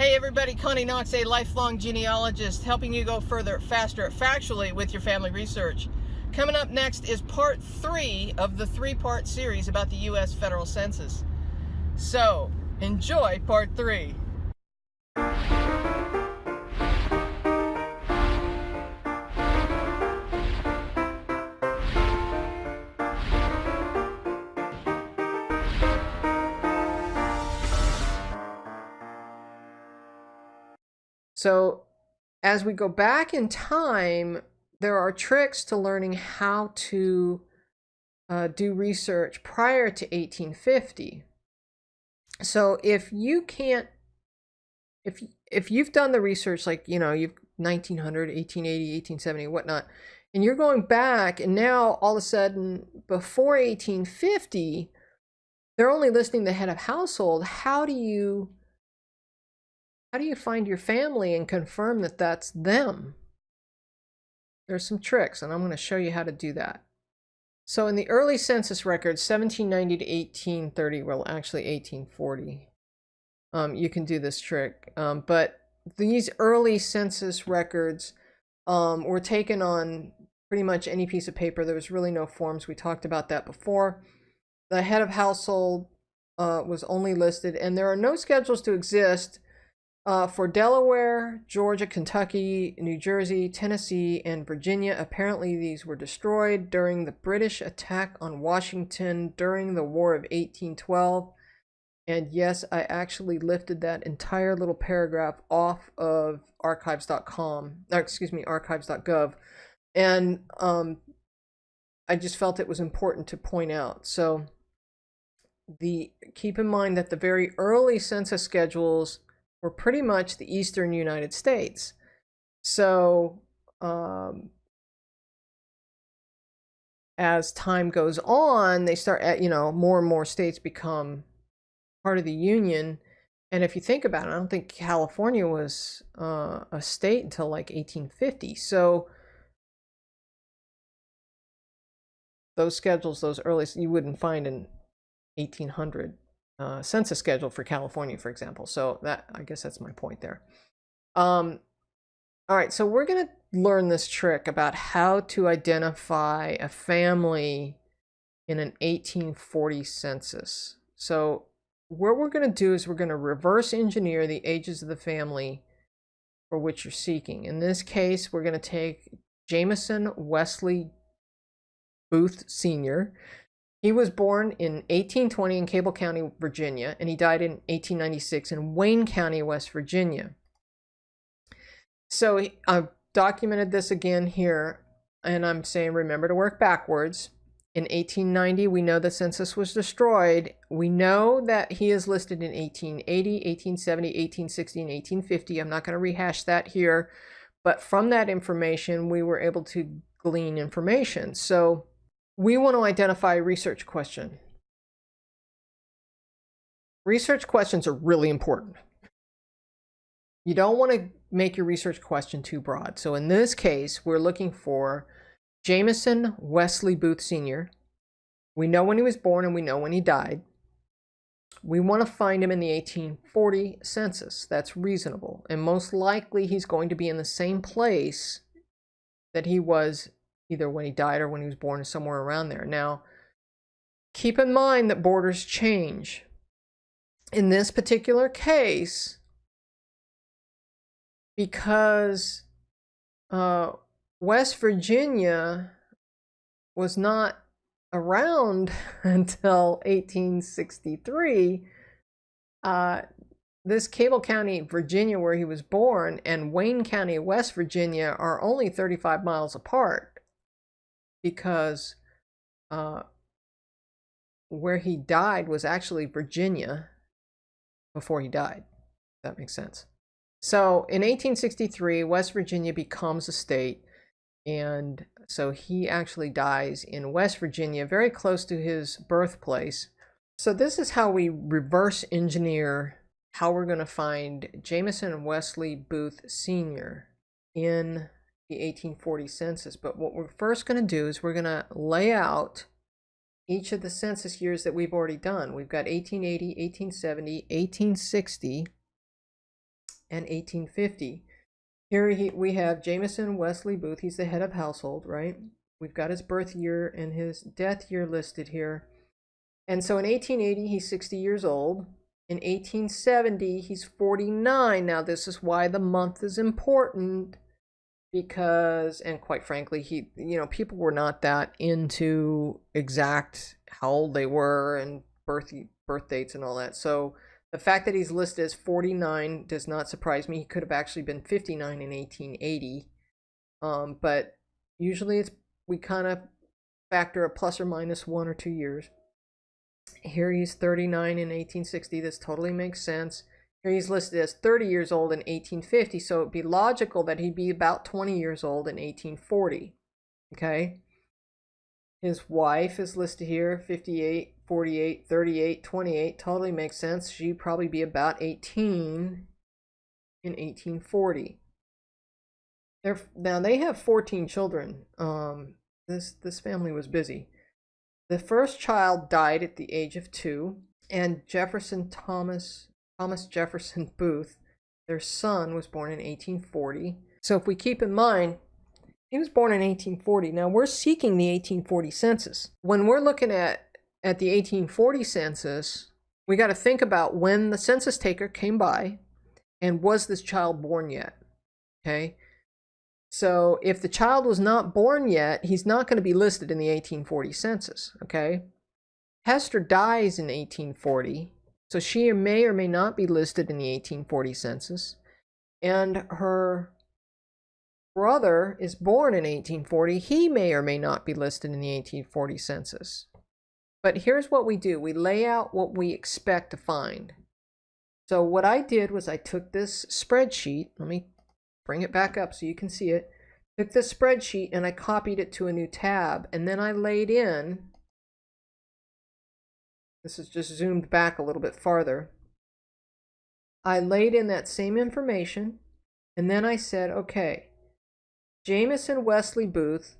Hey everybody, Connie Knox, a lifelong genealogist, helping you go further, faster, factually with your family research. Coming up next is part three of the three-part series about the U.S. federal census. So, enjoy part three. So as we go back in time, there are tricks to learning how to uh, do research prior to 1850. So if you can't, if if you've done the research like, you know, you've 1900, 1880, 1870, whatnot, and you're going back and now all of a sudden before 1850, they're only listing the head of household. How do you how do you find your family and confirm that that's them? There's some tricks, and I'm going to show you how to do that. So in the early census records, 1790 to 1830, well, actually 1840, um, you can do this trick. Um, but these early census records um, were taken on pretty much any piece of paper. There was really no forms. We talked about that before. The head of household uh, was only listed, and there are no schedules to exist uh, for Delaware, Georgia, Kentucky, New Jersey, Tennessee, and Virginia, apparently these were destroyed during the British attack on Washington during the War of 1812. And yes, I actually lifted that entire little paragraph off of archives.com, excuse me, archives.gov. And um, I just felt it was important to point out. So the keep in mind that the very early census schedules were pretty much the eastern United States. So um, as time goes on, they start at, you know, more and more states become part of the Union. And if you think about it, I don't think California was uh, a state until like 1850. So those schedules, those early, you wouldn't find in 1800 uh, census schedule for California, for example. So that I guess that's my point there. Um, all right, so we're going to learn this trick about how to identify a family in an 1840 census. So what we're going to do is we're going to reverse engineer the ages of the family for which you're seeking. In this case, we're going to take Jameson Wesley Booth Sr., he was born in 1820 in Cabell County, Virginia, and he died in 1896 in Wayne County, West Virginia. So I've documented this again here, and I'm saying remember to work backwards. In 1890, we know the census was destroyed. We know that he is listed in 1880, 1870, 1860, and 1850. I'm not going to rehash that here, but from that information, we were able to glean information. So we want to identify a research question. Research questions are really important. You don't want to make your research question too broad. So in this case, we're looking for Jameson Wesley Booth Sr. We know when he was born and we know when he died. We want to find him in the 1840 census. That's reasonable. And most likely he's going to be in the same place that he was either when he died or when he was born, somewhere around there. Now, keep in mind that borders change. In this particular case, because uh, West Virginia was not around until 1863, uh, this Cabell County, Virginia, where he was born, and Wayne County, West Virginia, are only 35 miles apart because uh, where he died was actually Virginia before he died. that makes sense. So in 1863, West Virginia becomes a state. And so he actually dies in West Virginia, very close to his birthplace. So this is how we reverse engineer how we're going to find Jameson Wesley Booth Sr. in the 1840 census. But what we're first going to do is we're going to lay out each of the census years that we've already done. We've got 1880, 1870, 1860, and 1850. Here he, we have Jameson Wesley Booth. He's the head of household, right? We've got his birth year and his death year listed here. And so in 1880, he's 60 years old. In 1870, he's 49. Now, this is why the month is important because, and quite frankly, he, you know, people were not that into exact how old they were and birth birth dates and all that. So the fact that he's listed as 49 does not surprise me. He could have actually been 59 in 1880. Um, but usually it's we kind of factor a plus or minus one or two years. Here he's 39 in 1860. This totally makes sense. He's listed as 30 years old in 1850, so it'd be logical that he'd be about 20 years old in 1840. Okay? His wife is listed here 58, 48, 38, 28. Totally makes sense. She'd probably be about 18 in 1840. They're, now they have 14 children. Um, this this family was busy. The first child died at the age of two, and Jefferson Thomas Thomas Jefferson Booth, their son, was born in 1840. So if we keep in mind, he was born in 1840. Now we're seeking the 1840 census. When we're looking at at the 1840 census, we got to think about when the census taker came by and was this child born yet? Okay. So if the child was not born yet, he's not going to be listed in the 1840 census, okay? Hester dies in 1840, so she may or may not be listed in the 1840 census. And her brother is born in 1840. He may or may not be listed in the 1840 census. But here's what we do. We lay out what we expect to find. So what I did was I took this spreadsheet. Let me bring it back up so you can see it. Took the spreadsheet and I copied it to a new tab and then I laid in, this is just zoomed back a little bit farther. I laid in that same information and then I said, okay, Jameson Wesley Booth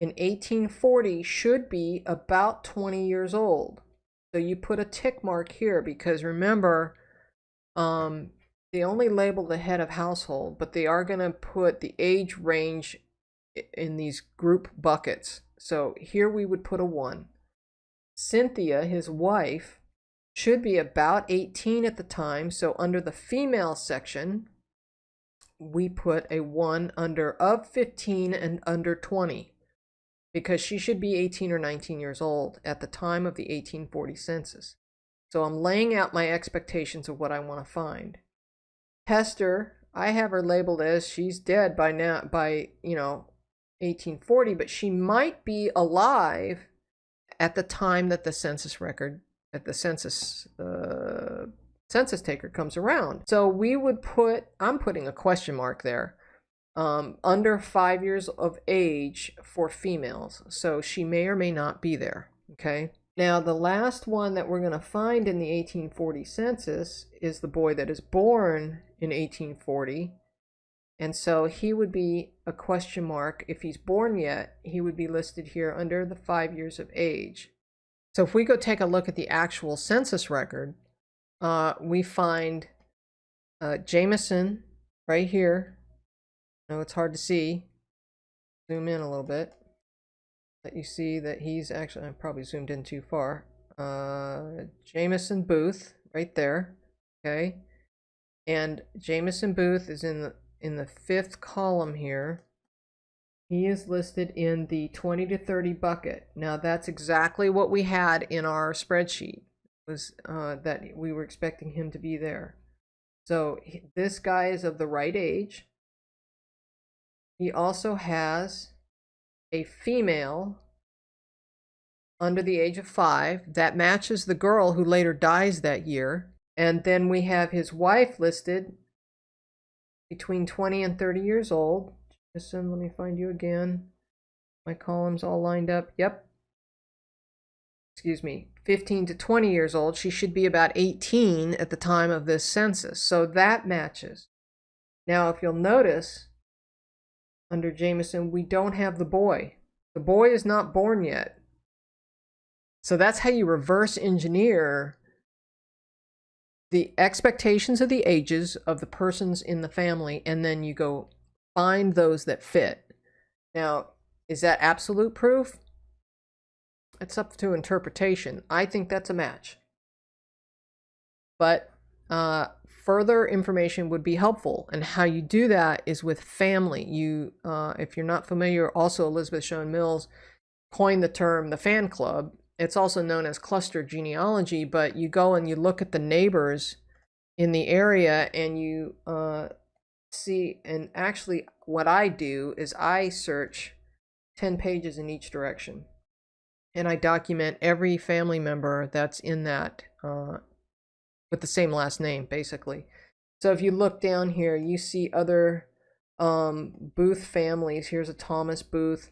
in 1840 should be about 20 years old. So you put a tick mark here because remember, um, they only label the head of household, but they are going to put the age range in these group buckets. So here we would put a 1. Cynthia, his wife, should be about 18 at the time. So under the female section, we put a 1 under of 15 and under 20 because she should be 18 or 19 years old at the time of the 1840 census. So I'm laying out my expectations of what I want to find. Hester, I have her labeled as she's dead by now, by, you know, 1840, but she might be alive at the time that the census record, at the census, uh, census taker comes around. So we would put, I'm putting a question mark there, um, under five years of age for females. So she may or may not be there. Okay. Now, the last one that we're going to find in the 1840 census is the boy that is born in 1840. And so he would be a question mark. If he's born yet, he would be listed here under the five years of age. So if we go take a look at the actual census record, uh, we find uh, Jameson right here. I know it's hard to see. Zoom in a little bit Let you see that he's actually, I probably zoomed in too far. Uh, Jameson Booth right there. Okay. And Jameson Booth is in the, in the fifth column here. He is listed in the 20 to 30 bucket. Now that's exactly what we had in our spreadsheet was uh, that we were expecting him to be there. So this guy is of the right age. He also has a female under the age of five that matches the girl who later dies that year. And then we have his wife listed between 20 and 30 years old. Listen, let me find you again. My columns all lined up. Yep. Excuse me. 15 to 20 years old. She should be about 18 at the time of this census. So that matches. Now, if you'll notice, under Jameson, we don't have the boy. The boy is not born yet. So that's how you reverse engineer the expectations of the ages of the persons in the family, and then you go find those that fit. Now, is that absolute proof? It's up to interpretation. I think that's a match. But uh, further information would be helpful. And how you do that is with family. You, uh, if you're not familiar, also Elizabeth Shown Mills coined the term the fan club. It's also known as cluster genealogy, but you go and you look at the neighbors in the area and you uh, see, and actually what I do is I search 10 pages in each direction. And I document every family member that's in that uh, with the same last name, basically. So if you look down here, you see other um, Booth families. Here's a Thomas Booth.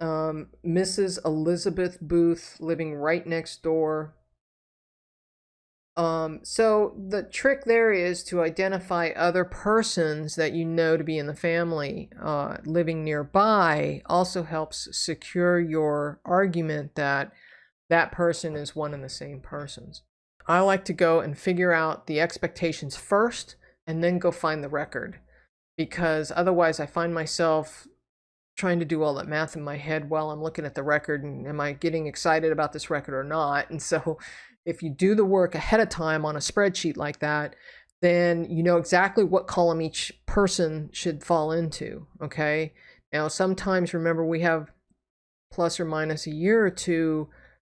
Um, Mrs. Elizabeth Booth living right next door. Um, so the trick there is to identify other persons that you know to be in the family uh, living nearby also helps secure your argument that that person is one and the same persons. I like to go and figure out the expectations first and then go find the record because otherwise I find myself trying to do all that math in my head while I'm looking at the record and am I getting excited about this record or not? And so if you do the work ahead of time on a spreadsheet like that, then you know exactly what column each person should fall into, okay? Now, sometimes remember we have plus or minus a year or two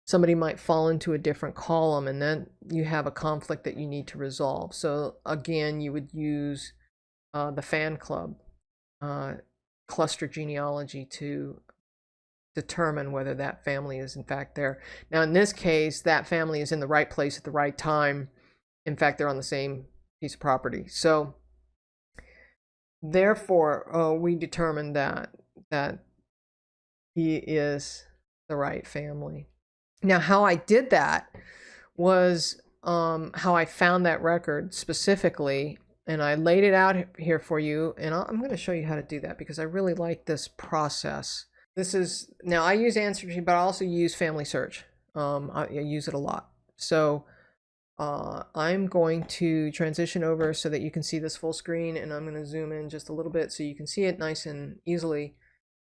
somebody might fall into a different column and then you have a conflict that you need to resolve. So again, you would use uh, the fan club uh, cluster genealogy to determine whether that family is in fact there. Now in this case, that family is in the right place at the right time. In fact, they're on the same piece of property. So therefore, uh, we determined that that he is the right family. Now, how I did that was um, how I found that record specifically, and I laid it out here for you, and i am going to show you how to do that because I really like this process. This is, now I use Ancestry, but I also use Family Search. Um, I, I, use it a lot. So uh, I'm going to transition over so that you can see this full screen, and I'm going to zoom in just a little bit so you can see it nice and easily.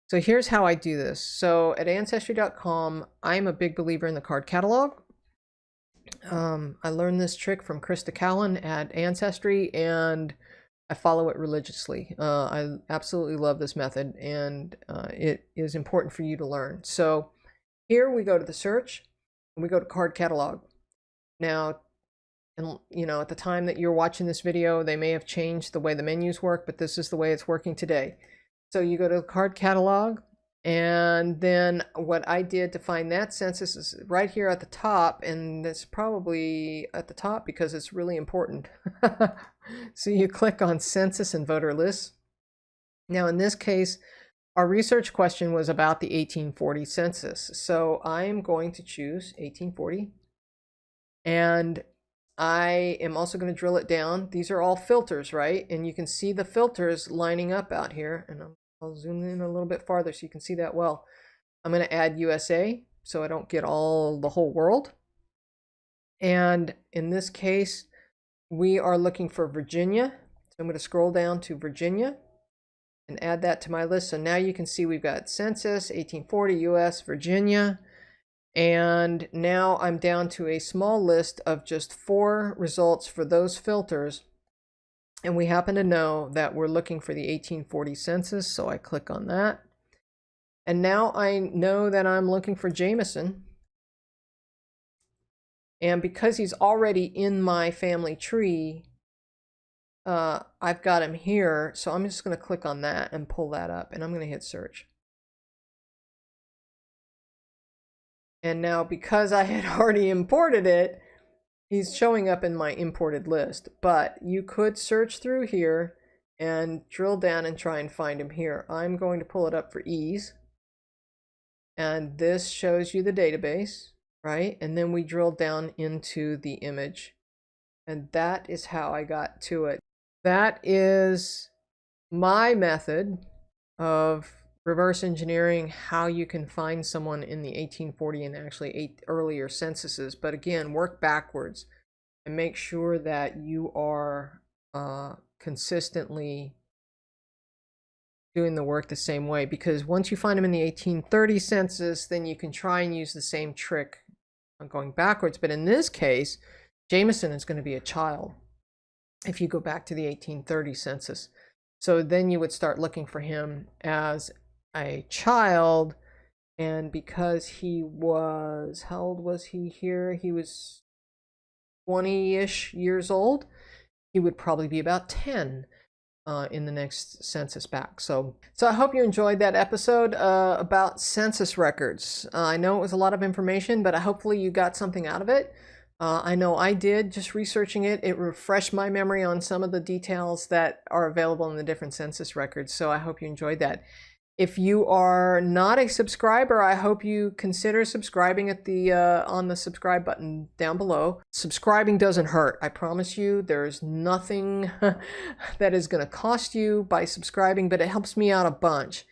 So here's how I do this. So at Ancestry.com, I'm a big believer in the card catalog. Um, I learned this trick from Crista Cowan at Ancestry and I follow it religiously. Uh, I absolutely love this method and uh, it is important for you to learn. So here we go to the search and we go to card catalog. Now, and you know, at the time that you're watching this video, they may have changed the way the menus work, but this is the way it's working today. So you go to card catalog and then what I did to find that census is right here at the top and it's probably at the top because it's really important. so you click on census and voter lists. Now in this case, our research question was about the 1840 census. So I'm going to choose 1840 and I am also going to drill it down. These are all filters, right? And you can see the filters lining up out here. And I'll zoom in a little bit farther so you can see that well. I'm going to add USA so I don't get all the whole world. And in this case, we are looking for Virginia. So I'm going to scroll down to Virginia and add that to my list. So now you can see we've got census, 1840, US, Virginia. And now I'm down to a small list of just four results for those filters. And we happen to know that we're looking for the 1840 census, so I click on that. And now I know that I'm looking for Jameson. And because he's already in my family tree, uh, I've got him here. So I'm just going to click on that and pull that up. And I'm going to hit search. And now because I had already imported it, he's showing up in my imported list. But you could search through here and drill down and try and find him here. I'm going to pull it up for ease. And this shows you the database, right? And then we drill down into the image. And that is how I got to it. That is my method of reverse engineering how you can find someone in the 1840 and actually eight earlier censuses. But again, work backwards. and make sure that you are uh, consistently doing the work the same way because once you find them in the 1830 census then you can try and use the same trick on going backwards but in this case Jameson is going to be a child if you go back to the 1830 census so then you would start looking for him as a child and because he was how old was he here he was 20-ish years old he would probably be about 10 uh, in the next census back so so i hope you enjoyed that episode uh, about census records uh, i know it was a lot of information but I hopefully you got something out of it uh, I know I did just researching it. It refreshed my memory on some of the details that are available in the different census records. So I hope you enjoyed that. If you are not a subscriber, I hope you consider subscribing at the uh, on the subscribe button down below. Subscribing doesn't hurt. I promise you. There's nothing that is going to cost you by subscribing, but it helps me out a bunch.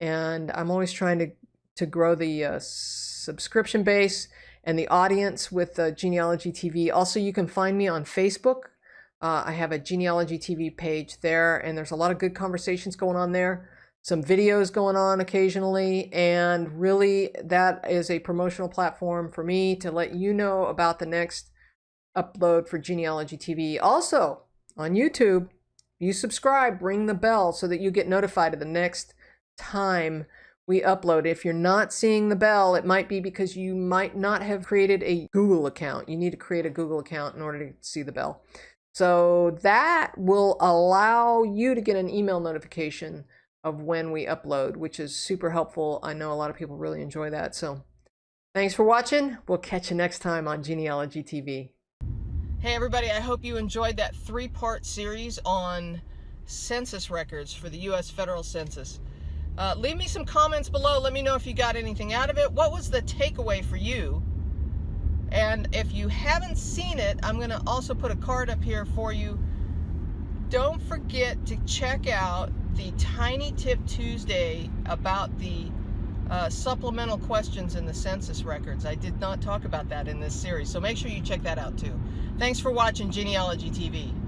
And I'm always trying to to grow the uh, subscription base and the audience with uh, Genealogy TV. Also, you can find me on Facebook. Uh, I have a Genealogy TV page there, and there's a lot of good conversations going on there some videos going on occasionally and really that is a promotional platform for me to let you know about the next upload for genealogy tv also on youtube you subscribe ring the bell so that you get notified of the next time we upload. If you're not seeing the bell it might be because you might not have created a google account. You need to create a google account in order to see the bell. So that will allow you to get an email notification of when we upload, which is super helpful. I know a lot of people really enjoy that. So thanks for watching. We'll catch you next time on Genealogy TV. Hey everybody, I hope you enjoyed that three-part series on census records for the U.S. federal census. Uh, leave me some comments below. Let me know if you got anything out of it. What was the takeaway for you? And if you haven't seen it, I'm going to also put a card up here for you. Don't forget to check out the Tiny Tip Tuesday about the uh, supplemental questions in the census records. I did not talk about that in this series, so make sure you check that out too. Thanks for watching Genealogy TV.